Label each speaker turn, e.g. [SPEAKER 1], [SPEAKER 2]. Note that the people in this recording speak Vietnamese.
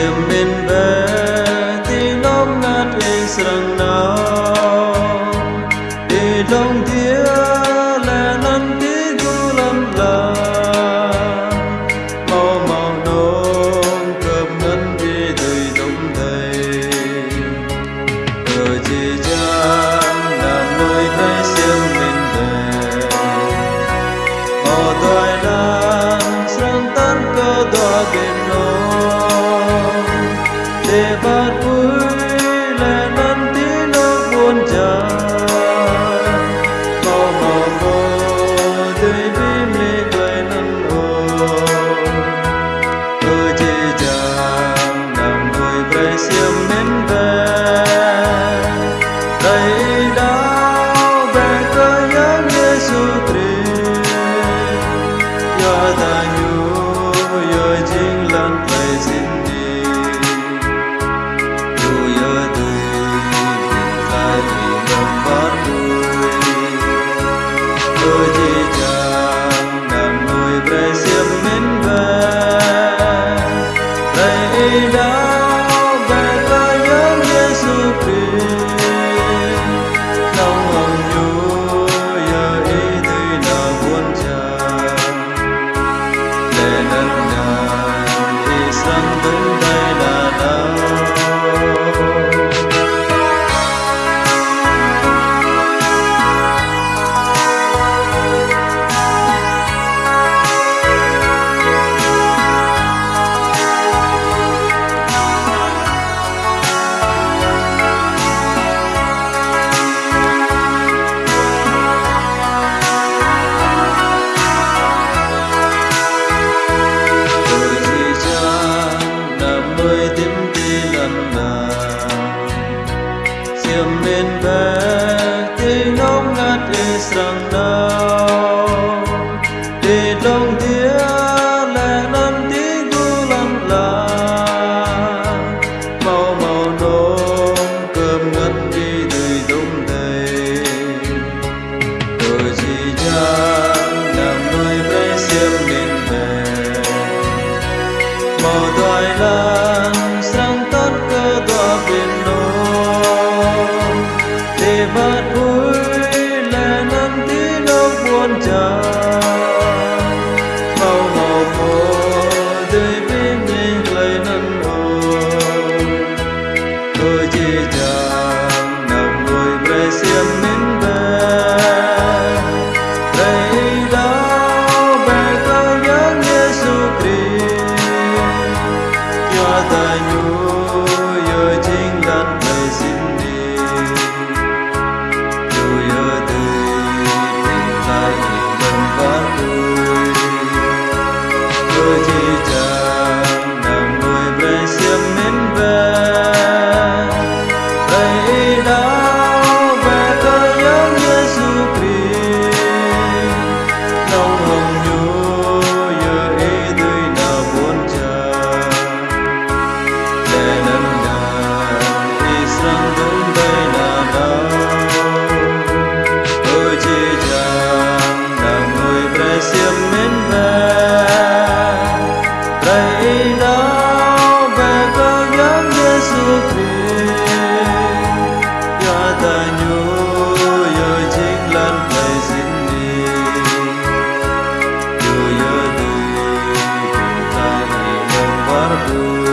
[SPEAKER 1] ជាមានបែទីលំណាត់ឯងស្រង Liverpool. bên ve te nom nat e sang nét vui lệ ngân tí nước buồn tràn bao màu mơ đời với mình lấy nâng hồn tôi chỉ chẳng nằm ngồi về xiêm mình về đây đâu về có nhớ Giêsu Christ cho ta nhung Ooh.